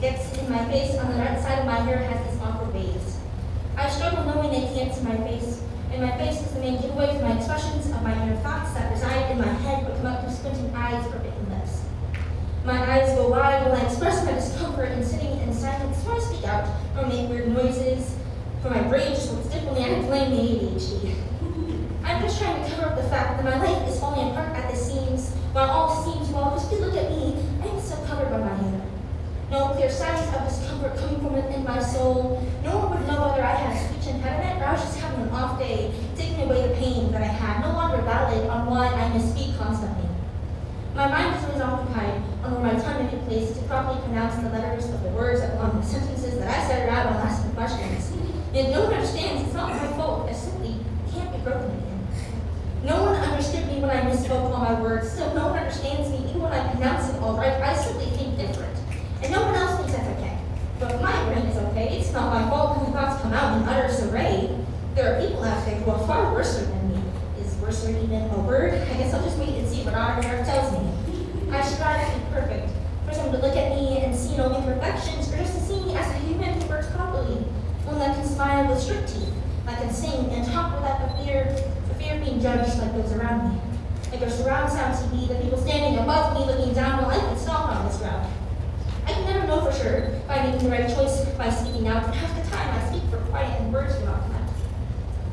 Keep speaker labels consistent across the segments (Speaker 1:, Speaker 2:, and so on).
Speaker 1: gets in my face on the right side of my hair has this awkward base. I struggle knowing it gets in my face, and my face is the main giveaway for my expressions of my inner thoughts that reside in my head but come out through squinting eyes or bitten lips. My eyes go wide when I express my discomfort and sitting in silence or speak out or make weird noises, for my brain just works differently and I blame the ADHD. I'm just trying to cover up the fact that my life is falling apart at the seams, while all Signs of discomfort coming from within my soul. No one would know whether I had a speech impediment or I was just having an off day, taking away the pain that I had, no longer valid on why I misspeak constantly. My mind is always occupied on where my tongue be placed to properly pronounce the letters of the words that belong in the sentences that I said out while asking questions. Yet no one understands, it's not my fault. I simply can't be broken again. No one understood me when I misspoke all my words, so no one understands me even when I pronounce it all right simply think different. And no one else thinks that's okay. But if my brain is okay, it's not my fault when the thoughts come out in utter disarray. There are people out there who are far worse than me. Is worse even a word? I guess I'll just wait and see what autograph tells me. I strive to be perfect. For someone to look at me and see no imperfections, or just to see me as a human who works properly. One that can smile with strict teeth, that can sing and talk without the fear, the fear of being judged like those around me. Like a surround sound TV, the people standing above me looking down while I can stomp on this ground. I can never know for sure if I'm making the right choice by speaking out, but half the time I speak for quiet and words do not come out.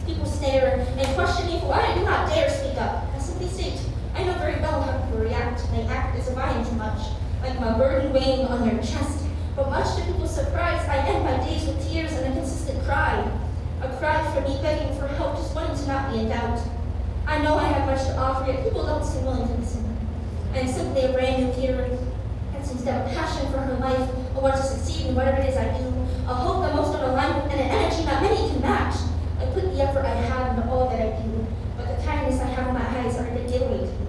Speaker 1: People stare and question me for why I do not dare speak up. I simply state, I know very well how people react. They act as if I am too much, like my burden weighing on their chest. But much to people's surprise, I end my days with tears and a consistent cry. A cry for me begging for help, just wanting to not be in doubt. I know I have much to offer, yet people don't seem willing to listen. I am simply a brand new Peter instead of passion for her life, a want to succeed in whatever it is I do, a hope that most don't align with, and an energy that many can match. I put the effort I have into all that I do, but the kindness I have in my eyes are a big giveaway to me.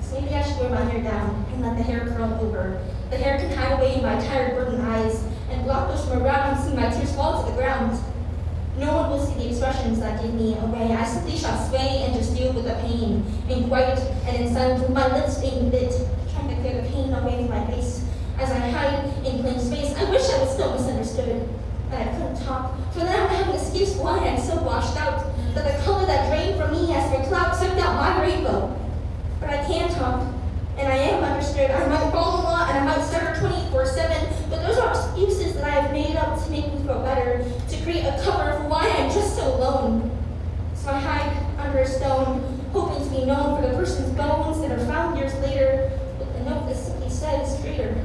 Speaker 1: So maybe I should wear my hair down and let the hair curl over. The hair can hide away in my tired, burdened eyes and block those from around and see my tears fall to the ground. No one will see the expressions that give me away. I simply shall sway and just deal with the pain, in quiet and in silence, my lips being bit, trying to clear the pain away from my face. As I hide in plain space, I wish I was still misunderstood, that I couldn't talk, for then I would have an excuse why I'm so washed out, that the color that drained from me as my cloud sucked out my rainbow. But I can't talk, I'm about to go blah, blah, and I'm out stutter 24-7, but those are excuses that I have made up to make me feel better, to create a cover for why I'm just so alone. So I hide under a stone, hoping to be known for the person's bones that are found years later, with a note that simply says, traitor.